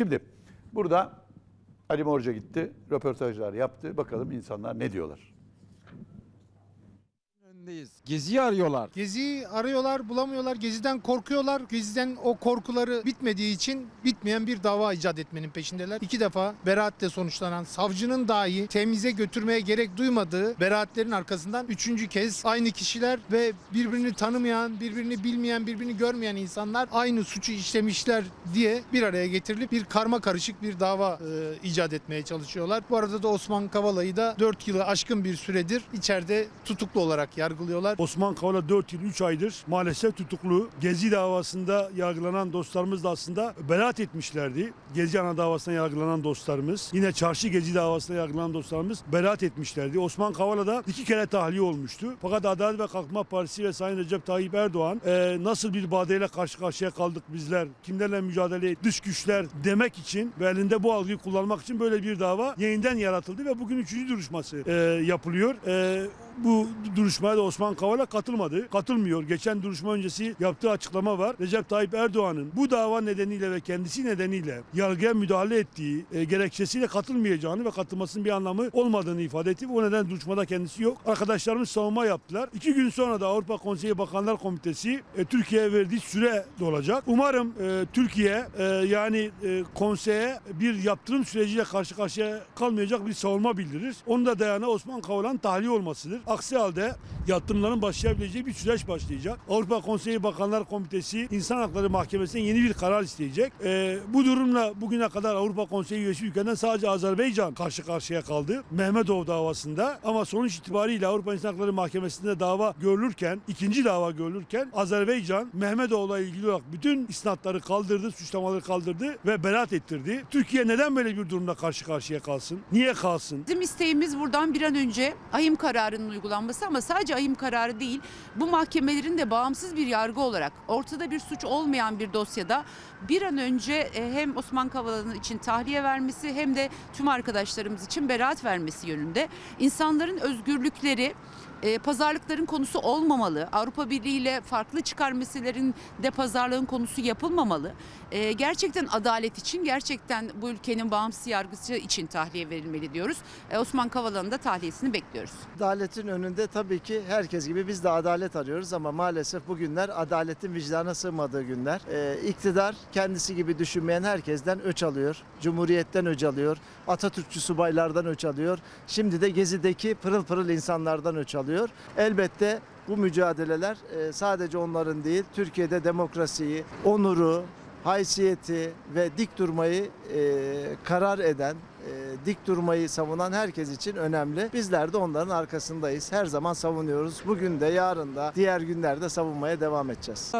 Şimdi burada Ali Morca gitti, röportajlar yaptı. Bakalım insanlar ne diyorlar. Önündeyiz. Geziyi arıyorlar. Geziyi arıyorlar, bulamıyorlar. Geziden korkuyorlar. Geziden o korkuları bitmediği için bitmeyen bir dava icat etmenin peşindeler. İki defa beraatle sonuçlanan savcının dahi temize götürmeye gerek duymadığı beraatlerin arkasından üçüncü kez aynı kişiler ve birbirini tanımayan, birbirini bilmeyen, birbirini görmeyen insanlar aynı suçu işlemişler diye bir araya getirilip bir karma karışık bir dava e, icat etmeye çalışıyorlar. Bu arada da Osman Kavala'yı da 4 yılı aşkın bir süredir içeride tutuklu olarak yargılıyorlar. Osman Kavala 4 yıl 3 aydır maalesef tutuklu. Gezi davasında yargılanan dostlarımız da aslında beraat etmişlerdi. Gezi ana davasında yargılanan dostlarımız. Yine çarşı Gezi davasında yargılanan dostlarımız beraat etmişlerdi. Osman Kavala da iki kere tahliye olmuştu. Fakat Adalet ve Kalkınma Partisi ve Sayın Recep Tayyip Erdoğan e, nasıl bir badeyle karşı karşıya kaldık bizler, kimlerle mücadele dış güçler demek için ve elinde bu algıyı kullanmak için böyle bir dava yeniden yaratıldı ve bugün üçüncü duruşması e, yapılıyor. E, bu duruşmaya da Osman Kavala katılmadı. Katılmıyor. Geçen duruşma öncesi yaptığı açıklama var. Recep Tayyip Erdoğan'ın bu dava nedeniyle ve kendisi nedeniyle yargıya müdahale ettiği e, gerekçesiyle katılmayacağını ve katılmasının bir anlamı olmadığını ifade etti. O nedenle duruşmada kendisi yok. Arkadaşlarımız savunma yaptılar. İki gün sonra da Avrupa Konseyi Bakanlar Komitesi e, Türkiye'ye verdiği süre dolacak. Umarım e, Türkiye e, yani e, konseye bir yaptırım süreciyle karşı karşıya kalmayacak bir savunma bildirir. Onun da dayanağı Osman Kavala'nın tahliye olmasıdır. Aksi halde yaptırımların başlayabileceği bir süreç başlayacak. Avrupa Konseyi Bakanlar Komitesi İnsan Hakları Mahkemesi'nden yeni bir karar isteyecek. Ee, bu durumla bugüne kadar Avrupa Konseyi üyesi ülkeden sadece Azerbaycan karşı karşıya kaldı. Mehmetov davasında ama sonuç itibariyle Avrupa İnsan Hakları Mahkemesi'nde dava görülürken, ikinci dava görülürken Azerbaycan Mehmetov'la ilgili olarak bütün isnatları kaldırdı, suçlamaları kaldırdı ve beraat ettirdi. Türkiye neden böyle bir durumda karşı karşıya kalsın? Niye kalsın? Bizim isteğimiz buradan bir an önce ahim kararının uygulanması ama sadece ahim kararı değil, bu mahkemelerin de bağımsız bir yargı olarak ortada bir suç olmayan bir dosyada bir an önce e, hem Osman Kavala'nın için tahliye vermesi hem de tüm arkadaşlarımız için beraat vermesi yönünde. İnsanların özgürlükleri e, pazarlıkların konusu olmamalı. Avrupa Birliği ile farklı çıkar meselelerin de pazarlığın konusu yapılmamalı. E, gerçekten adalet için, gerçekten bu ülkenin bağımsız yargısı için tahliye verilmeli diyoruz. E, Osman Kavala'nın da tahliyesini bekliyoruz. Adaletin önünde tabii ki herkes gibi biz de adalet arıyoruz ama maalesef bugünler adaletin vicdana sığmadığı günler. Ee, iktidar kendisi gibi düşünmeyen herkesten öç alıyor. Cumhuriyetten öç alıyor. Atatürkçü subaylardan öç alıyor. Şimdi de Gezi'deki pırıl pırıl insanlardan öç alıyor. Elbette bu mücadeleler e, sadece onların değil, Türkiye'de demokrasiyi, onuru, haysiyeti ve dik durmayı e, karar eden, e, dik durmayı savunan herkes için önemli. Bizler de onların arkasındayız. Her zaman savunuyoruz. Bugün de yarın da diğer günlerde savunmaya devam edeceğiz.